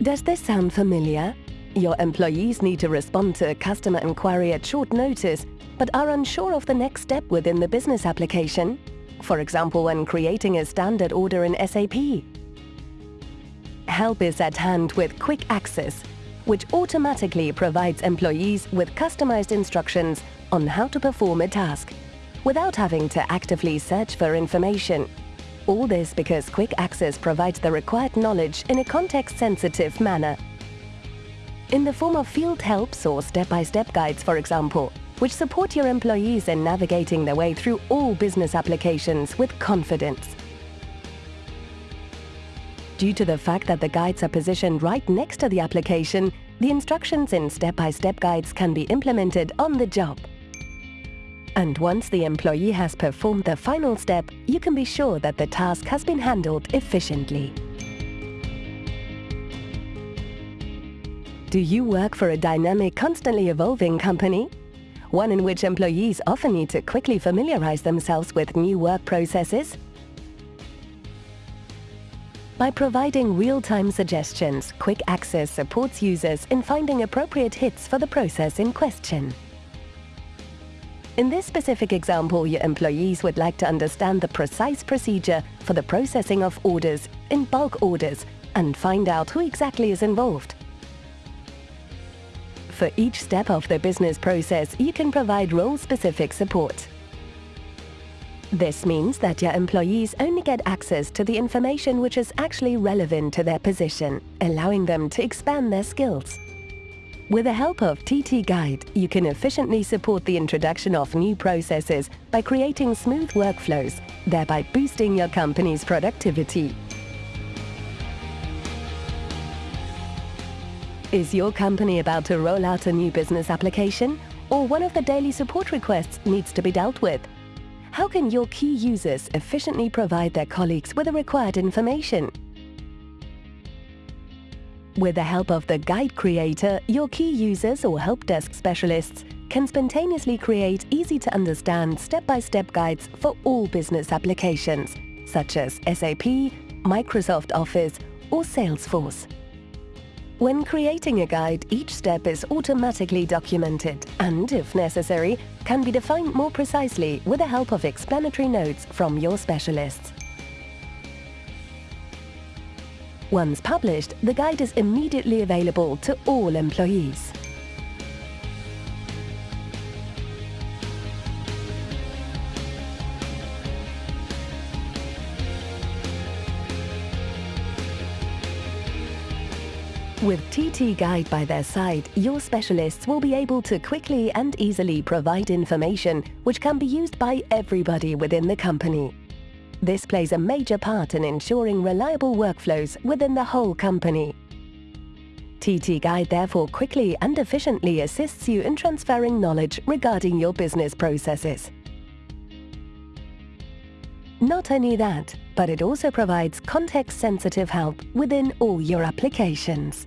Does this sound familiar? Your employees need to respond to a customer inquiry at short notice, but are unsure of the next step within the business application. For example, when creating a standard order in SAP. Help is at hand with Quick Access, which automatically provides employees with customized instructions on how to perform a task, without having to actively search for information. All this because Quick Access provides the required knowledge in a context-sensitive manner. In the form of field helps or step-by-step -step guides, for example, which support your employees in navigating their way through all business applications with confidence. Due to the fact that the guides are positioned right next to the application, the instructions in step-by-step -step guides can be implemented on the job. And once the employee has performed the final step, you can be sure that the task has been handled efficiently. Do you work for a dynamic, constantly evolving company? One in which employees often need to quickly familiarize themselves with new work processes? By providing real-time suggestions, Quick Access supports users in finding appropriate hits for the process in question. In this specific example, your employees would like to understand the precise procedure for the processing of orders in bulk orders and find out who exactly is involved. For each step of the business process, you can provide role-specific support. This means that your employees only get access to the information which is actually relevant to their position, allowing them to expand their skills. With the help of TT Guide, you can efficiently support the introduction of new processes by creating smooth workflows, thereby boosting your company's productivity. Is your company about to roll out a new business application? Or one of the daily support requests needs to be dealt with? How can your key users efficiently provide their colleagues with the required information? With the help of the Guide Creator, your key users or help desk specialists can spontaneously create easy-to-understand step-by-step guides for all business applications, such as SAP, Microsoft Office or Salesforce. When creating a guide, each step is automatically documented and, if necessary, can be defined more precisely with the help of explanatory notes from your specialists. Once published, the guide is immediately available to all employees. With TT Guide by their side, your specialists will be able to quickly and easily provide information which can be used by everybody within the company. This plays a major part in ensuring reliable workflows within the whole company. TT Guide therefore quickly and efficiently assists you in transferring knowledge regarding your business processes. Not only that, but it also provides context-sensitive help within all your applications.